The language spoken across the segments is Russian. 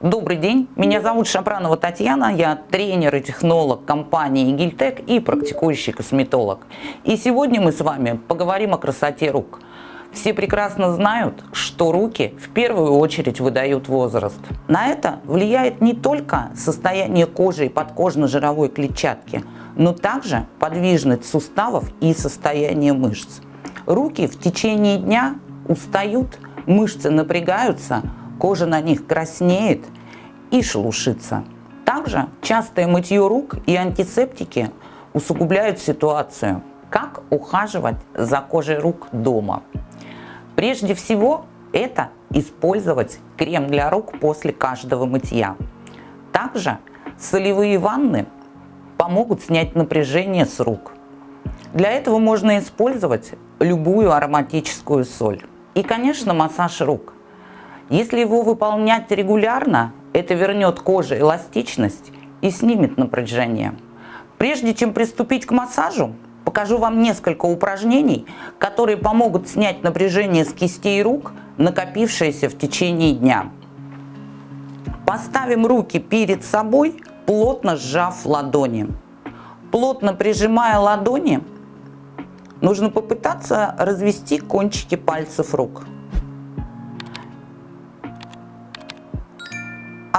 Добрый день, меня зовут Шапранова Татьяна, я тренер и технолог компании Гильтек и практикующий косметолог. И сегодня мы с вами поговорим о красоте рук. Все прекрасно знают, что руки в первую очередь выдают возраст. На это влияет не только состояние кожи и подкожно-жировой клетчатки, но также подвижность суставов и состояние мышц. Руки в течение дня устают, мышцы напрягаются, кожа на них краснеет и шелушится. Также частое мытье рук и антисептики усугубляют ситуацию. Как ухаживать за кожей рук дома? Прежде всего, это использовать крем для рук после каждого мытья. Также солевые ванны помогут снять напряжение с рук. Для этого можно использовать любую ароматическую соль. И, конечно, массаж рук. Если его выполнять регулярно, это вернет коже эластичность и снимет напряжение. Прежде чем приступить к массажу, покажу вам несколько упражнений, которые помогут снять напряжение с кистей рук, накопившееся в течение дня. Поставим руки перед собой, плотно сжав ладони. Плотно прижимая ладони, нужно попытаться развести кончики пальцев рук.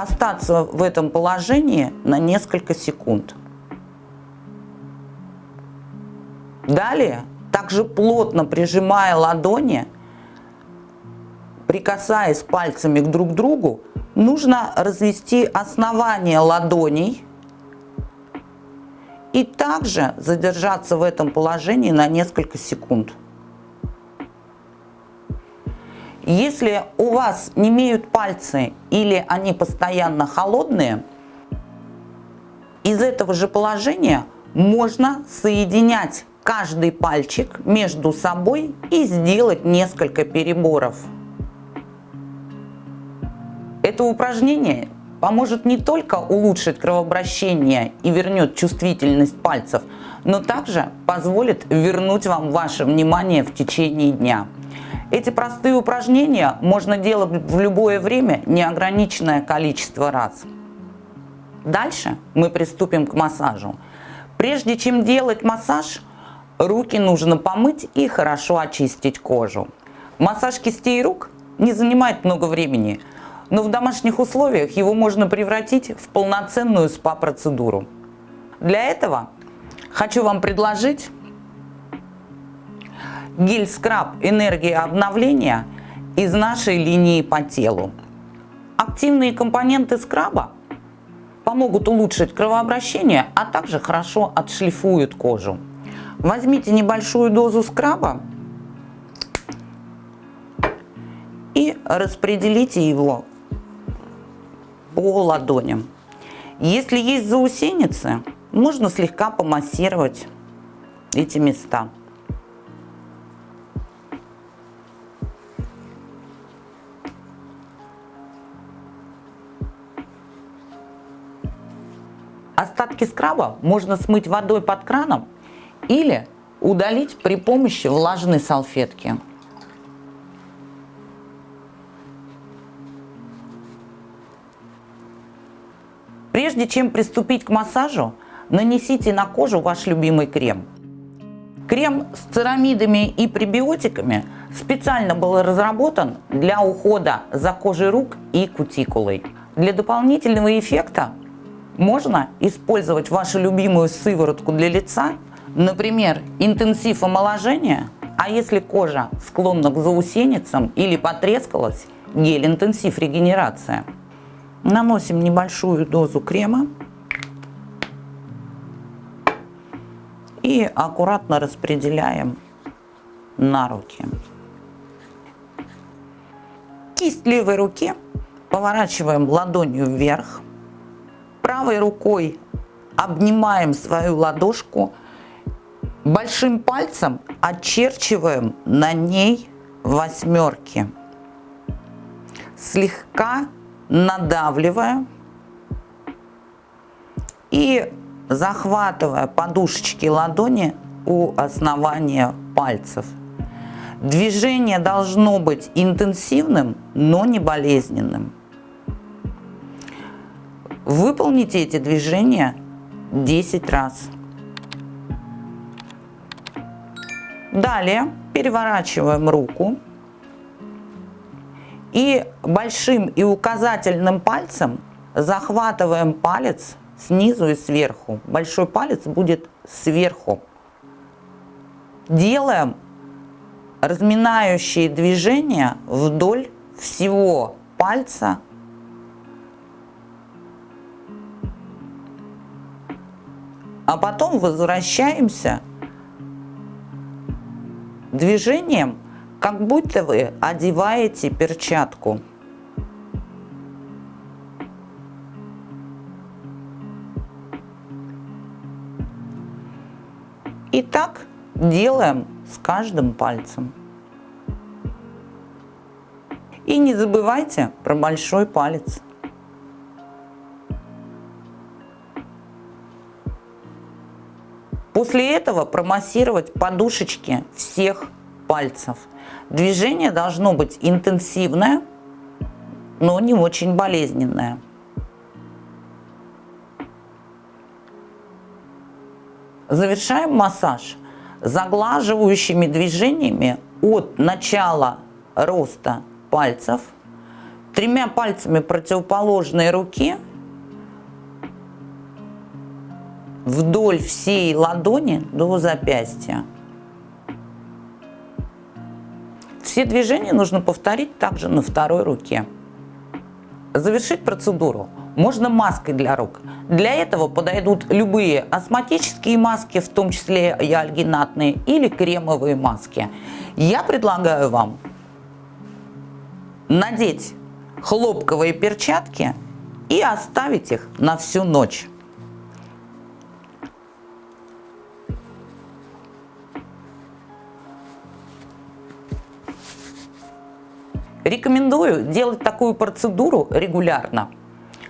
Остаться в этом положении на несколько секунд. Далее, также плотно прижимая ладони, прикасаясь пальцами к друг другу, нужно развести основание ладоней и также задержаться в этом положении на несколько секунд. Если у вас не имеют пальцы или они постоянно холодные, из этого же положения можно соединять каждый пальчик между собой и сделать несколько переборов. Это упражнение поможет не только улучшить кровообращение и вернет чувствительность пальцев, но также позволит вернуть вам ваше внимание в течение дня. Эти простые упражнения можно делать в любое время неограниченное количество раз. Дальше мы приступим к массажу. Прежде чем делать массаж, руки нужно помыть и хорошо очистить кожу. Массаж кистей рук не занимает много времени, но в домашних условиях его можно превратить в полноценную спа-процедуру. Для этого хочу вам предложить гель-скраб «Энергия обновления» из нашей линии по телу. Активные компоненты скраба помогут улучшить кровообращение, а также хорошо отшлифуют кожу. Возьмите небольшую дозу скраба и распределите его по ладоням. Если есть заусеницы, можно слегка помассировать эти места. Остатки скраба можно смыть водой под краном или удалить при помощи влажной салфетки. Прежде чем приступить к массажу, нанесите на кожу ваш любимый крем. Крем с церамидами и пребиотиками специально был разработан для ухода за кожей рук и кутикулой. Для дополнительного эффекта можно использовать вашу любимую сыворотку для лица, например, интенсив омоложения, а если кожа склонна к заусеницам или потрескалась, гель-интенсив регенерация. Наносим небольшую дозу крема и аккуратно распределяем на руки. Кисть левой руки поворачиваем ладонью вверх правой рукой обнимаем свою ладошку, большим пальцем очерчиваем на ней восьмерки, слегка надавливая и захватывая подушечки ладони у основания пальцев. Движение должно быть интенсивным, но не болезненным. Выполните эти движения 10 раз. Далее переворачиваем руку и большим и указательным пальцем захватываем палец снизу и сверху. Большой палец будет сверху. Делаем разминающие движения вдоль всего пальца. А потом возвращаемся движением, как будто вы одеваете перчатку. И так делаем с каждым пальцем. И не забывайте про большой палец. После этого промассировать подушечки всех пальцев. Движение должно быть интенсивное, но не очень болезненное. Завершаем массаж заглаживающими движениями от начала роста пальцев, тремя пальцами противоположной руки вдоль всей ладони до запястья. Все движения нужно повторить также на второй руке. Завершить процедуру можно маской для рук. Для этого подойдут любые астматические маски, в том числе и альгинатные, или кремовые маски. Я предлагаю вам надеть хлопковые перчатки и оставить их на всю ночь. Рекомендую делать такую процедуру регулярно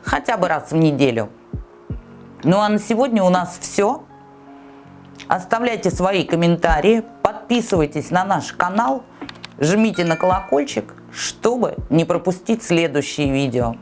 хотя бы раз в неделю. Ну а на сегодня у нас все. Оставляйте свои комментарии, подписывайтесь на наш канал, жмите на колокольчик, чтобы не пропустить следующие видео.